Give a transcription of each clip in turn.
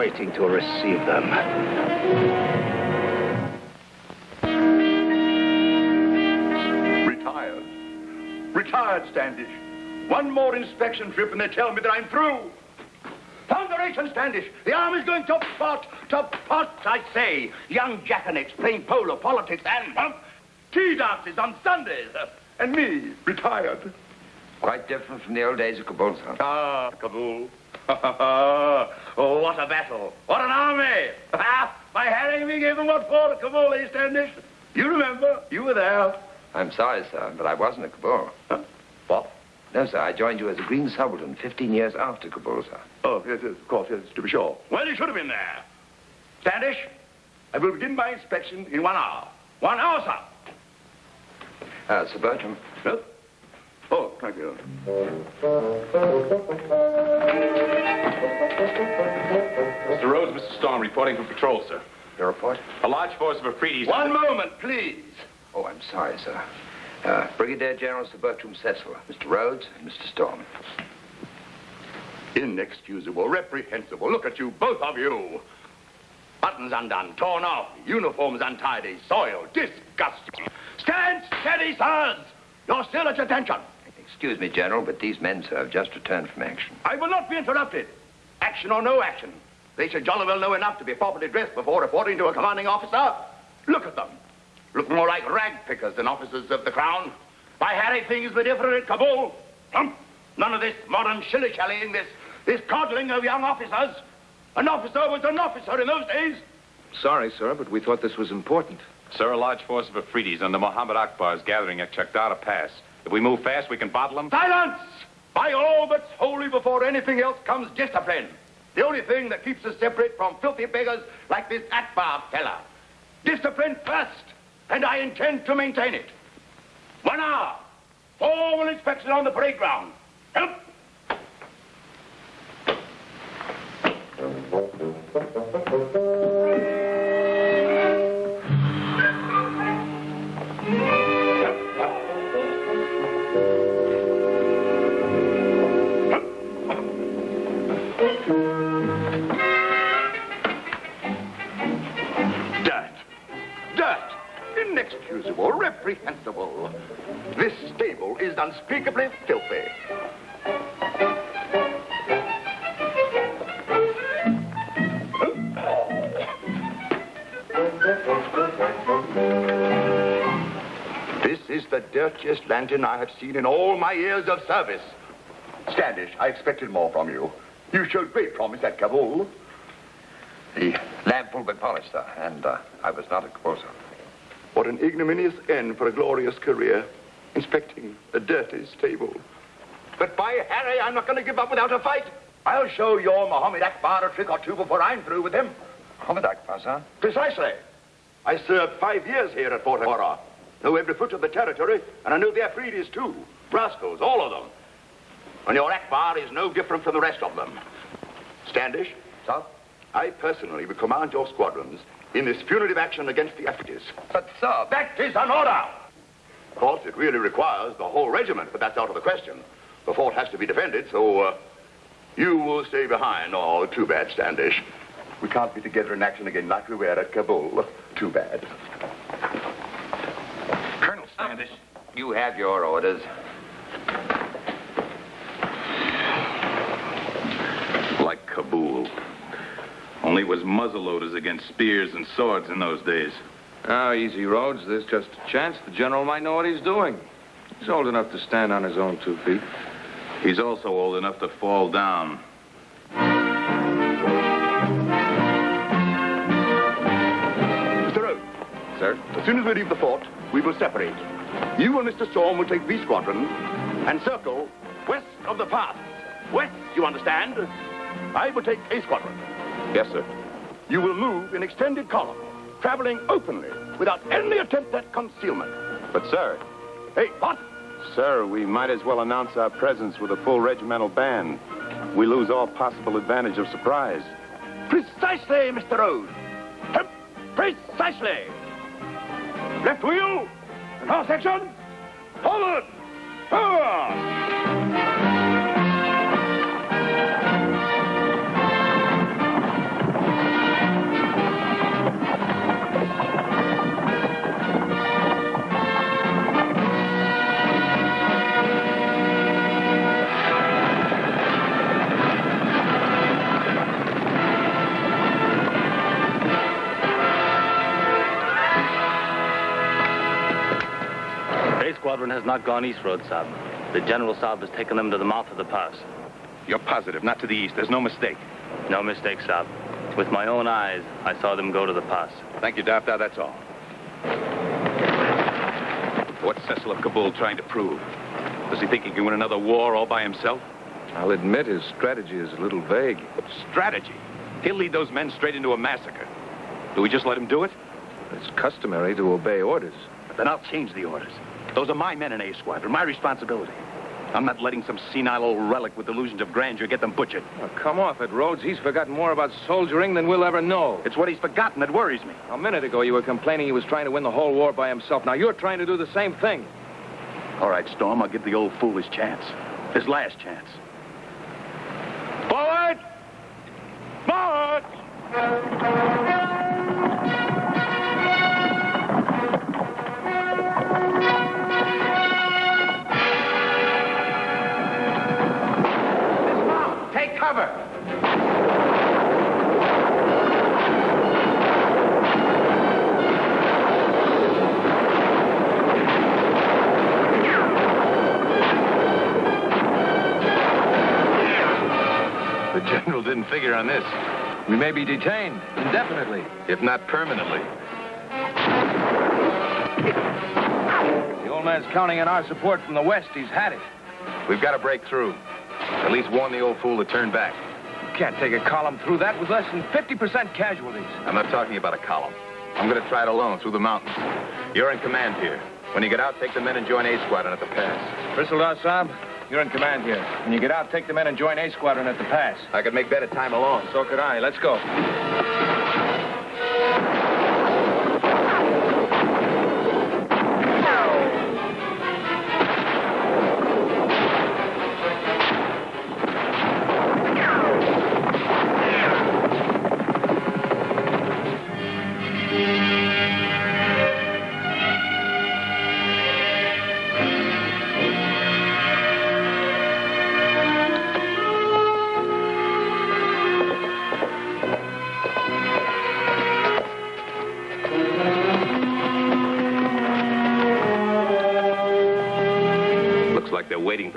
waiting to receive them. Retired. Retired, Standish. One more inspection trip and they tell me that I'm through. Thunderation, Standish. The army's going to pot, to pot, I say. Young jackanapes playing polo, politics, and uh, tea dances on Sundays. Uh, and me, retired. Quite different from the old days of Kabul, sir. Ah, Kabul. oh, what a battle. What an army. By Harry, we gave them what for to Kabul, eh, Standish? You remember. You were there. I'm sorry, sir, but I wasn't at Kabul. Huh? What? No, sir. I joined you as a Green Subaltern 15 years after Kabul, sir. Oh, yes, yes, of course, yes, to be sure. Well, you should have been there. Standish, I will begin my inspection in one hour. One hour, sir. Uh, Sir Bertram. Yes? Oh, thank you. Mr. Rhodes, Mr. Storm, reporting from patrol, sir. Your report? A large force of Afridi's... One moment, please. Oh, I'm sorry, sir. Uh, Brigadier General Sir Bertram Cecil, Mr. Rhodes, and Mr. Storm. Inexcusable, reprehensible. Look at you, both of you. Buttons undone, torn off, uniforms untidy, soiled, disgusting. Stand steady, sirs! You're still at attention. Excuse me, General, but these men, sir, have just returned from action. I will not be interrupted. Action or no action. They should jolly well know enough to be properly dressed before reporting to a commanding officer. Look at them. Look more like rag pickers than officers of the crown. By Harry, things were different at Kabul. Hump. None of this modern shilly-shallying, this, this coddling of young officers. An officer was an officer in those days. Sorry, sir, but we thought this was important. Sir, a large force of Afridis under Mohammed Akbar is gathering at Chakdara Pass. If we move fast, we can bottle them. Silence! By all that's holy before anything else comes discipline. The only thing that keeps us separate from filthy beggars like this Akbar fella. Discipline first, and I intend to maintain it. One hour. Formal inspection on the parade ground. Help! I have seen in all my years of service. Standish, I expected more from you. You showed great promise at Kabul. The lamp will be polished, sir, and uh, I was not a sir. What an ignominious end for a glorious career. Inspecting a dirty stable. But by Harry, I'm not going to give up without a fight. I'll show your Mohammed Akbar a trick or two before I'm through with him. Mohammed Akbar, sir? Precisely. I served five years here at Fort Agora. Know every foot of the territory, and I know the Afridis too. Rascals, all of them. And your Akbar is no different from the rest of them. Standish, Sir? I personally will command your squadrons in this punitive action against the Afridis. But, sir, That is an order! Of course, it really requires the whole regiment, but that's out of the question. The fort has to be defended, so uh, you will stay behind. Oh, too bad, Standish. We can't be together in action again like we were at Kabul. Too bad. Colonel you have your orders. Like Kabul. Only it was muzzleloaders against spears and swords in those days. Oh, easy, Rhodes. There's just a chance the general might know what he's doing. He's old enough to stand on his own two feet. He's also old enough to fall down. Mr. Rhodes, Sir? as soon as we leave the fort, we will separate. You and Mr. Storm will take B squadron and circle west of the path. West, you understand? I will take A squadron. Yes, sir. You will move in extended column, traveling openly, without any attempt at concealment. But, sir, Hey, what? sir, we might as well announce our presence with a full regimental band. We lose all possible advantage of surprise. Precisely, Mr. Rhodes. Precisely. Left wheel, half section, forward, forward. Squadron has not gone east road, Sahib. The General Sahib has taken them to the mouth of the pass. You're positive, not to the east. There's no mistake. No mistake, Sahib. With my own eyes, I saw them go to the pass. Thank you, Daftar. That's all. What's Cecil of Kabul trying to prove? Does he think he can win another war all by himself? I'll admit his strategy is a little vague. Strategy. He'll lead those men straight into a massacre. Do we just let him do it? It's customary to obey orders. But Then I'll change the orders. Those are my men in A Squadron, my responsibility. I'm not letting some senile old relic with delusions of grandeur get them butchered. Oh, come off it, Rhodes. He's forgotten more about soldiering than we'll ever know. It's what he's forgotten that worries me. A minute ago, you were complaining he was trying to win the whole war by himself. Now you're trying to do the same thing. All right, Storm, I'll give the old fool his chance. His last chance. Forward! Forward! Didn't figure on this, We may be detained indefinitely. if not permanently. The old man's counting on our support from the west. He's had it. We've got to break through. At least warn the old fool to turn back. You can't take a column through that with less than 50% casualties. I'm not talking about a column. I'm going to try it alone through the mountains. You're in command here. When you get out, take the men and join A Squadron at the pass. Bristol Saab, you're in command here. When you get out, take the men and join A Squadron at the pass. I could make better time alone. So could I. Let's go.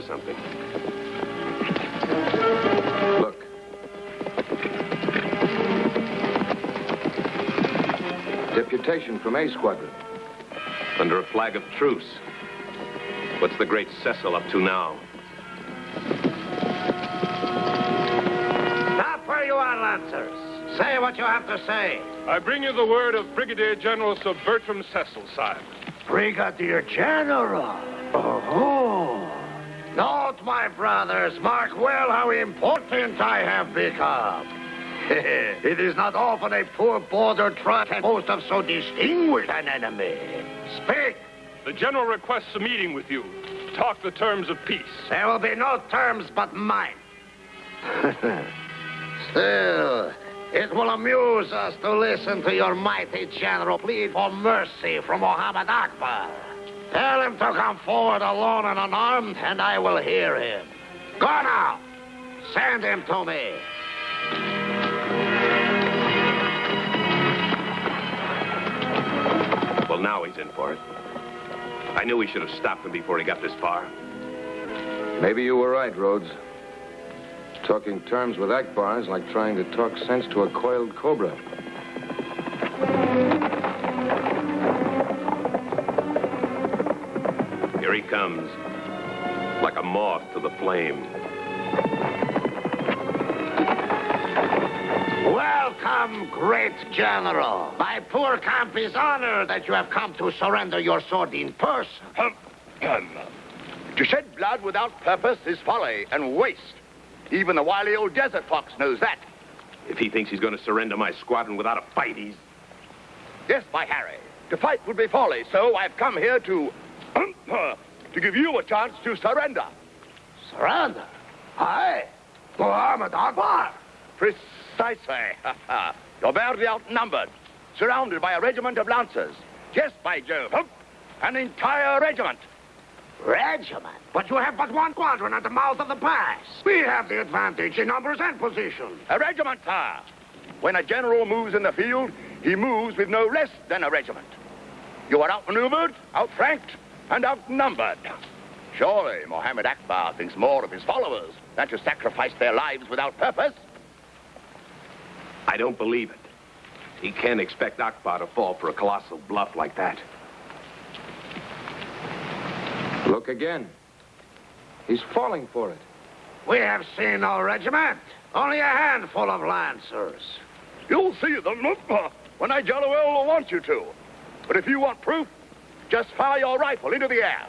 For something. Look. Deputation from A Squadron. Under a flag of truce. What's the great Cecil up to now? Stop where you are, Lancers. Say what you have to say. I bring you the word of Brigadier General Sir Bertram Cecil, sire. Brigadier General. My brothers, mark well how important I have become. it is not often a poor border truck can boast of so distinguished an enemy. Speak! The general requests a meeting with you. Talk the terms of peace. There will be no terms but mine. Still, it will amuse us to listen to your mighty general plead for mercy from Mohammed Akbar. Tell him to come forward alone and unarmed, and I will hear him. Go now! Send him to me. Well, now he's in for it. I knew we should have stopped him before he got this far. Maybe you were right, Rhodes. Talking terms with Akbar is like trying to talk sense to a coiled cobra. Here he comes, like a moth to the flame. Welcome, great general. My poor camp is honored that you have come to surrender your sword in person. Um, um, to shed blood without purpose is folly and waste. Even the wily old desert fox knows that. If he thinks he's going to surrender my squadron without a fight, he's... Yes, my Harry. To fight would be folly, so I've come here to... to give you a chance to surrender. Surrender? I? Muhammad Akbar? Precisely. You're badly outnumbered, surrounded by a regiment of lancers. Yes, by Jove. An entire regiment. Regiment? But you have but one squadron at the mouth of the pass. We have the advantage in numbers and position. A regiment, sir. When a general moves in the field, he moves with no less than a regiment. You are outmaneuvered, outflanked, and outnumbered. Surely Mohammed Akbar thinks more of his followers than to sacrifice their lives without purpose. I don't believe it. He can't expect Akbar to fall for a colossal bluff like that. Look again. He's falling for it. We have seen no regiment. Only a handful of lancers. You'll see them when I jolly well want you to. But if you want proof, just fire your rifle into the air.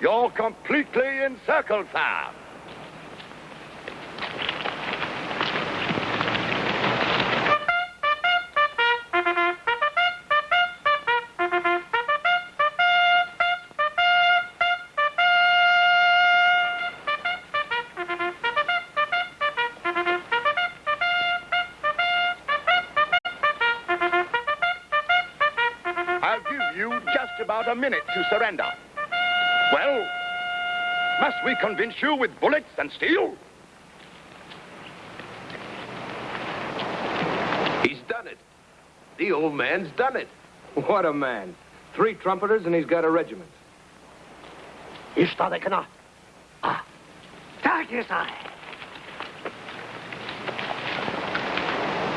You're completely encircled, sir. To surrender. Well, must we convince you with bullets and steel? He's done it. The old man's done it. What a man. Three trumpeters and he's got a regiment. İşte kana. Ah. Takisai.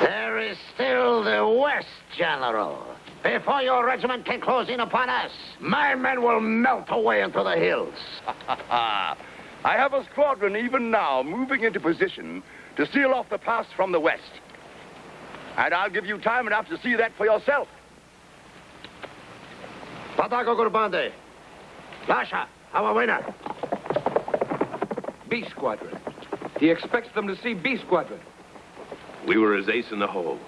There is still the West, General. Before your regiment can close in upon us, my men will melt away into the hills. I have a squadron even now moving into position to seal off the pass from the west. And I'll give you time enough to see that for yourself. Patako Gurbande. Lasha, our winner. B Squadron. He expects them to see B Squadron. We were his ace in the hole.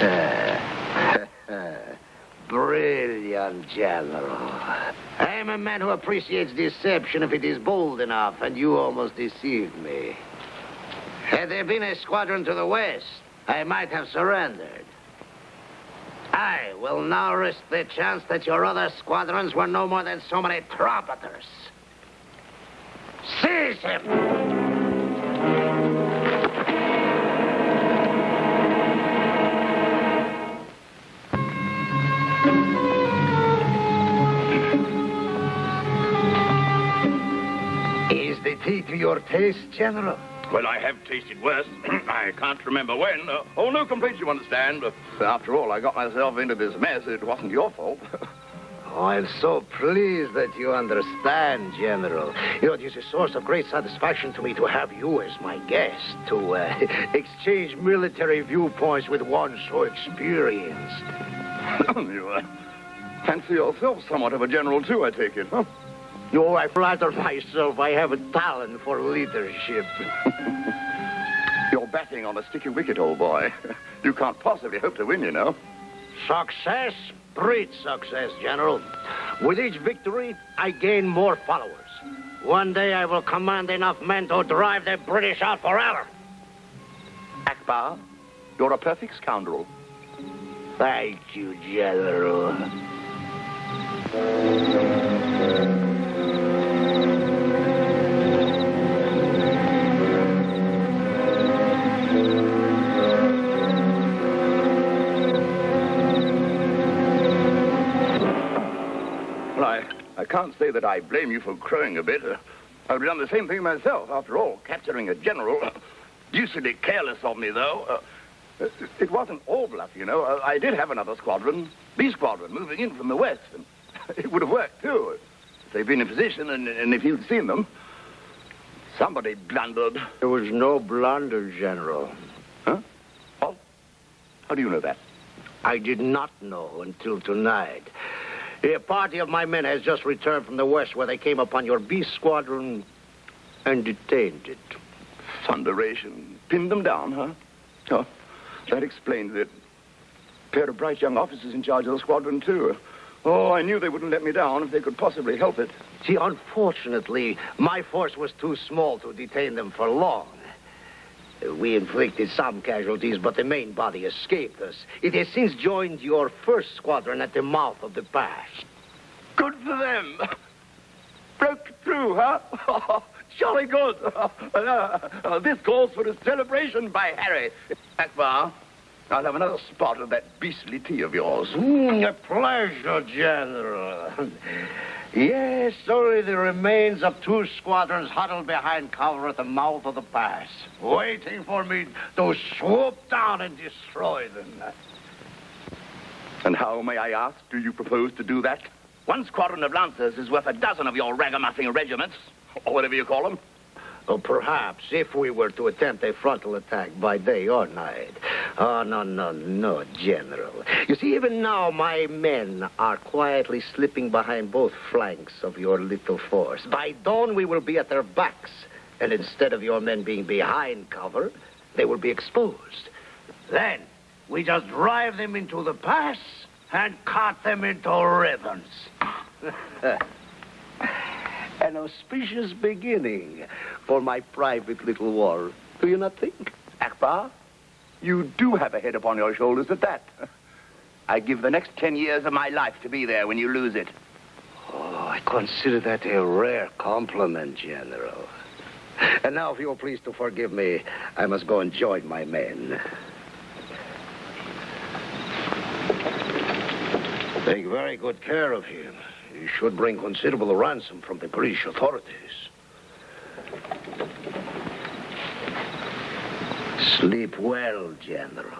Brilliant, General. I am a man who appreciates deception if it is bold enough, and you almost deceived me. Had there been a squadron to the west, I might have surrendered. I will now risk the chance that your other squadrons were no more than so many trumpeters. Seize him! To your taste, General? Well, I have tasted worse. I can't remember when. Uh, oh, no complaints, you understand. Uh, after all, I got myself into this mess. It wasn't your fault. Oh, I'm so pleased that you understand, General. You know, it is a source of great satisfaction to me to have you as my guest, to uh, exchange military viewpoints with one so experienced. you uh, fancy yourself somewhat of a general, too, I take it, huh? Oh, I flatter myself I have a talent for leadership. You're batting on a sticky wicket, old boy. You can't possibly hope to win, you know. Success breeds success, General. With each victory, I gain more followers. One day I will command enough men to drive the British out forever. Akbar, you're a perfect scoundrel. Thank you, General. Can't say that I blame you for crowing a bit. Uh, I'd have done the same thing myself. After all, capturing a general. Uh, deucedly careless of me, though. Uh, it wasn't all bluff, you know. Uh, I did have another squadron, B squadron, moving in from the west. And it would have worked, too. If they'd been in position and, and if you'd seen them. Somebody blundered. There was no blunder, General. Huh? Oh? How do you know that? I did not know until tonight. A party of my men has just returned from the west where they came upon your B squadron and detained it. Thunderation. Pinned them down, huh? Oh, that explains it. Pair of bright young officers in charge of the squadron, too. Oh, I knew they wouldn't let me down if they could possibly help it. See, unfortunately, my force was too small to detain them for long. We inflicted some casualties, but the main body escaped us. It has since joined your first squadron at the mouth of the pass. Good for them. Broke through, huh? Jolly good. Uh, this calls for a celebration by Harry. Akbar, I'll have another spot of that beastly tea of yours. Mm, a pleasure, General. Yes, only the remains of two squadrons huddled behind cover at the mouth of the pass, waiting for me to swoop down and destroy them. And how, may I ask, do you propose to do that? One squadron of lancers is worth a dozen of your ragamuffin regiments, or whatever you call them. Or perhaps if we were to attempt a frontal attack by day or night. Oh, no, no, no, General. You see, even now my men are quietly slipping behind both flanks of your little force. By dawn, we will be at their backs. And instead of your men being behind cover, they will be exposed. Then, we just drive them into the pass and cut them into ribbons. An auspicious beginning for my private little war. Do you not think? Akbar, you do have a head upon your shoulders at that. I give the next ten years of my life to be there when you lose it. Oh, I consider that a rare compliment, General. And now, if you'll please to forgive me, I must go and join my men. Take very good care of him. He should bring considerable ransom from the British authorities. Sleep well, General.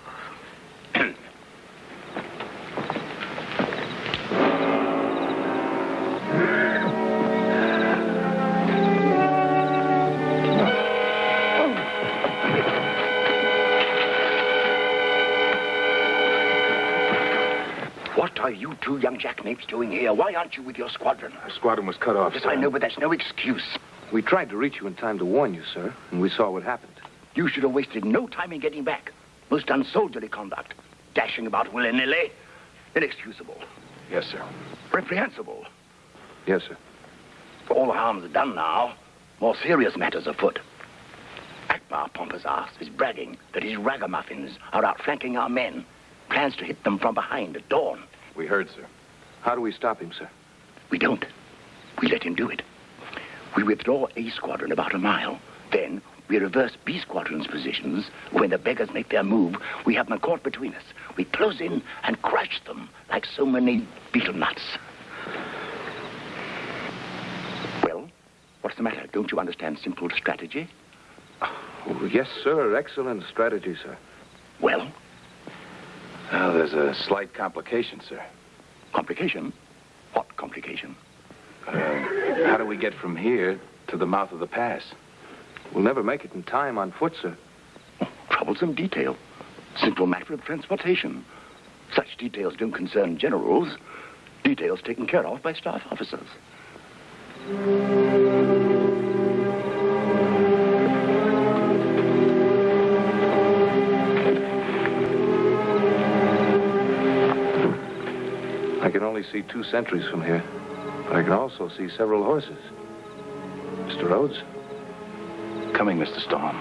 Are you two young Jack jackanapes doing here? Why aren't you with your squadron? Our squadron was cut off, Yes, sir. I know, but that's no excuse. We tried to reach you in time to warn you, sir, and we saw what happened. You should have wasted no time in getting back. Most unsoldierly conduct. Dashing about willy-nilly. Inexcusable. Yes, sir. Reprehensible. Yes, sir. All the harm's done now. More serious matters afoot. Akbar Pompous ass is bragging that his ragamuffins are outflanking our men. Plans to hit them from behind at dawn. We heard, sir. How do we stop him, sir? We don't. We let him do it. We withdraw A Squadron about a mile. Then we reverse B Squadron's positions. When the beggars make their move, we have them caught between us. We close in and crush them like so many betel nuts. Well, what's the matter? Don't you understand simple strategy? Oh, yes, sir. Excellent strategy, sir. Well, Well, there's a slight complication, sir. complication? What complication? Uh, how do we get from here to the mouth of the pass? We'll never make it in time on foot, sir. Troublesome detail. Simple matter of transportation. Such details don't concern generals. Details taken care of by staff officers. Can only see two sentries from here, but I can also see several horses. Mr. Rhodes? Coming, Mr. Storm.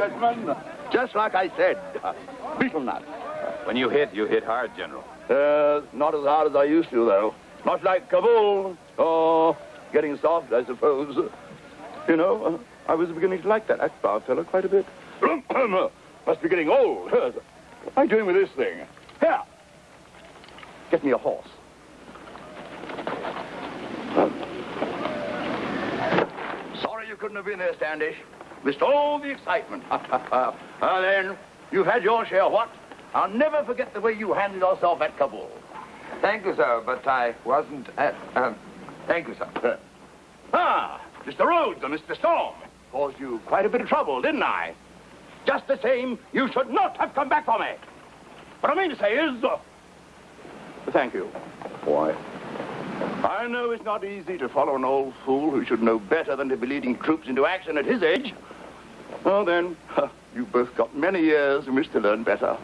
Gentlemen. Just like I said, betel nuts. When you hit, you hit hard, General. Uh, not as hard as I used to, though. Not like Kabul. Oh, getting soft, I suppose. You know, uh, I was beginning to like that Akbar fellow quite a bit. Must be getting old. What am I doing with this thing? Here. Get me a horse. Sorry you couldn't have been there, Standish. Missed all the excitement. Ah, then, you've had your share, what? I'll never forget the way you handled yourself at Kabul. Thank you, sir, but I wasn't at... Um, thank you, sir. Ah, Mr. Rhodes and Mr. Storm. Caused you quite a bit of trouble, didn't I? Just the same, you should not have come back for me. What I mean to say is... Uh, thank you. Why? I know it's not easy to follow an old fool who should know better than to be leading troops into action at his age. Well, then, you both got many years in which to learn better.